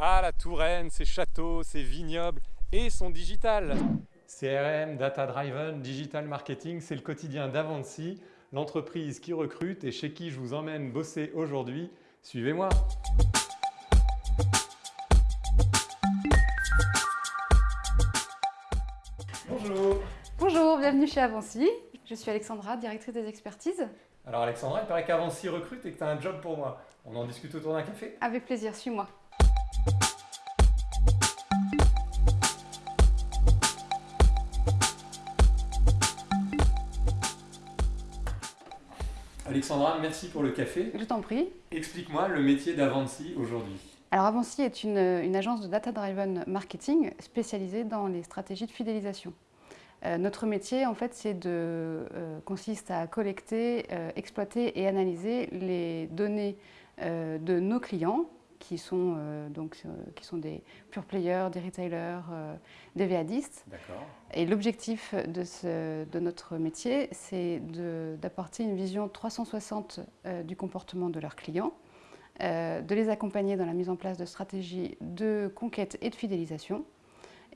Ah, la Touraine, ses châteaux, ses vignobles et son digital CRM, Data Driven, Digital Marketing, c'est le quotidien d'Avancy, l'entreprise qui recrute et chez qui je vous emmène bosser aujourd'hui. Suivez-moi Bonjour Bonjour, bienvenue chez Avancy. Je suis Alexandra, directrice des expertises. Alors Alexandra, il paraît qu'Avancy recrute et que tu as un job pour moi. On en discute autour d'un café? Avec plaisir, suis-moi. Alexandra, merci pour le café. Je t'en prie. Explique-moi le métier d'Avancy aujourd'hui. Alors Avancy est une, une agence de data-driven marketing spécialisée dans les stratégies de fidélisation. Euh, notre métier, en fait, c'est de, euh, consiste à collecter, euh, exploiter et analyser les données de nos clients, qui sont, donc, qui sont des pure players, des retailers, des VADistes. Et l'objectif de, de, notre métier, c'est d'apporter une vision 360 du comportement de leurs clients, de les accompagner dans la mise en place de stratégies de conquête et de fidélisation,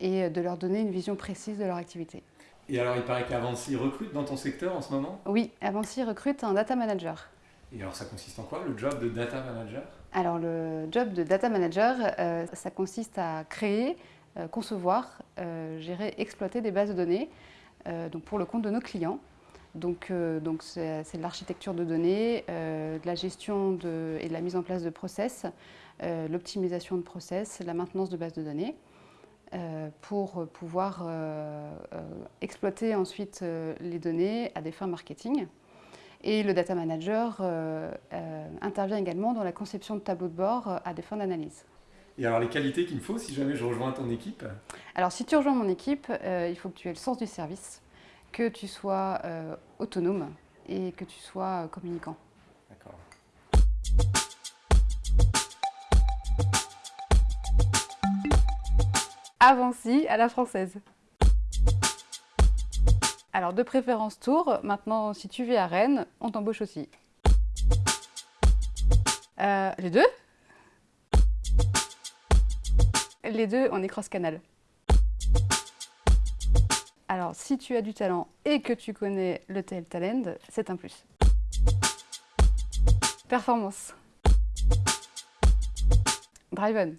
et de leur donner une vision précise de leur activité. Et alors, il paraît qu'Avancy recrute dans ton secteur en ce moment? Oui, Avancy recrute un data manager. Et alors, ça consiste en quoi, le job de data manager? Alors, le job de data manager, euh, ça consiste à créer, euh, concevoir, euh, gérer, exploiter des bases de données donc pour le compte de nos clients. Donc, donc c'est de l'architecture de données, de la gestion et de la mise en place de process, l'optimisation de process, la maintenance de bases de données. Pour pouvoir exploiter ensuite les données à des fins marketing. Et le data manager intervient également dans la conception de tableaux de bord à des fins d'analyse. Et alors les qualités qu'il me faut si jamais je rejoins ton équipe Alors si tu rejoins mon équipe, il faut que tu aies le sens du service, que tu sois autonome et que tu sois communicant. D'accord. Avancy à la française. Alors de préférence Tours, maintenant si tu vis à Rennes, on t'embauche aussi. Euh, les deux? Les deux, on est cross-canal. Alors si tu as du talent et que tu connais le TL Talent, c'est un plus. Performance. Driven.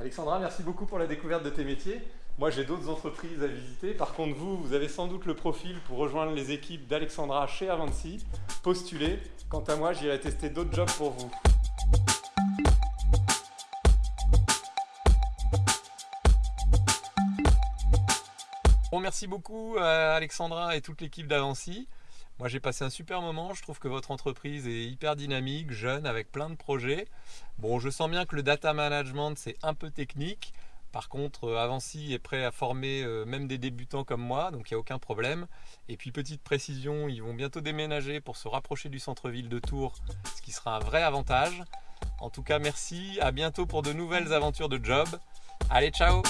Alexandra, merci beaucoup pour la découverte de tes métiers. Moi, j'ai d'autres entreprises à visiter. Par contre, vous, vous avez sans doute le profil pour rejoindre les équipes d'Alexandra chez Avancy. Postulez. Quant à moi, j'irai tester d'autres jobs pour vous. Bon, merci beaucoup à Alexandra et toute l'équipe d'Avancy. Moi j'ai passé un super moment, je trouve que votre entreprise est hyper dynamique, jeune, avec plein de projets. Bon, je sens bien que le data management c'est un peu technique. Par contre, euh, Avancy est prêt à former euh, même des débutants comme moi, donc il n'y a aucun problème. Et puis petite précision, ils vont bientôt déménager pour se rapprocher du centre-ville de Tours, ce qui sera un vrai avantage. En tout cas, merci, à bientôt pour de nouvelles aventures de job. Allez, ciao